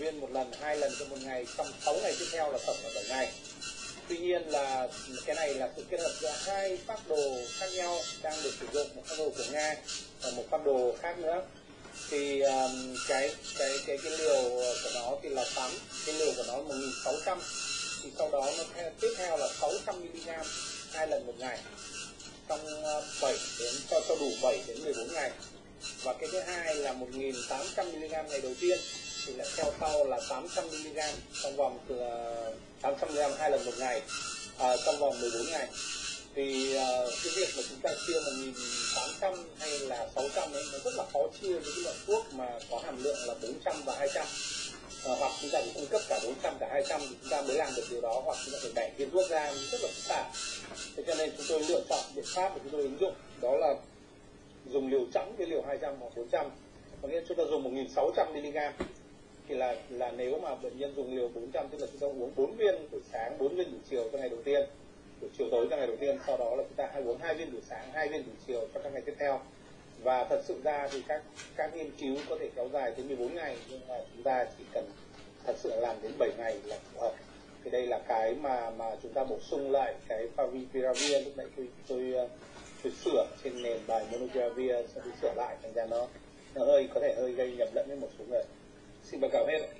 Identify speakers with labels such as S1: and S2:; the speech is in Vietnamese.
S1: viên một lần hai lần trong một ngày trong 6 ngày tiếp theo là tổng là 7 ngày. Tuy nhiên là cái này là sự kết hợp giữa hai phác đồ khác nhau đang được sử dụng một phác đồ của nga và một phác đồ khác nữa. Thì um, cái cái cái cái liều của nó thì là 8 cái liều của nó là 1600 thì sau đó nó theo, tiếp theo là 600 mg hai lần một ngày trong uh, 7 đến cho cho đủ 7 đến 14 ngày. Và cái thứ hai là 1.800 mg ngày đầu tiên thì là theo sau là 800 mg trong vòng từ 800 mg hai lần một ngày à, trong vòng 14 ngày. Thì uh, cái việc mà chúng ta chia 1.800 hay là 600 ấy nó rất là khó chia với cái loại thuốc mà có hàm lượng là 400 và 200 à, ờ, hoặc chúng ta phải cung cấp cả 400 cả 200 thì chúng ta mới làm được điều đó hoặc chúng ta phải bẻ viên thuốc ra rất là phức tạp. Thế cho nên chúng tôi lựa chọn biện pháp mà chúng tôi ứng dụng đó là dùng liều trắng với liều 200 hoặc 400 có nghĩa chúng ta dùng 1.600 mg thì là là nếu mà bệnh nhân dùng liều 400 tức là chúng ta uống 4 viên buổi sáng 4 viên buổi chiều cho ngày đầu tiên, buổi chiều tối cho ngày đầu tiên, sau đó là chúng ta hay uống hai viên buổi sáng, hai viên buổi chiều cho các ngày tiếp theo. Và thật sự ra thì các các nghiên cứu có thể kéo dài tới 14 ngày, nhưng mà chúng ta chỉ cần thật sự làm đến 7 ngày là phù hợp. Thì đây là cái mà mà chúng ta bổ sung lại cái favipiravir lúc nãy tôi tôi tôi sửa trên nền bài monopiravir sẽ sửa lại thành ra nó nó hơi, có thể hơi gây nhầm lẫn với một số người. embancamento,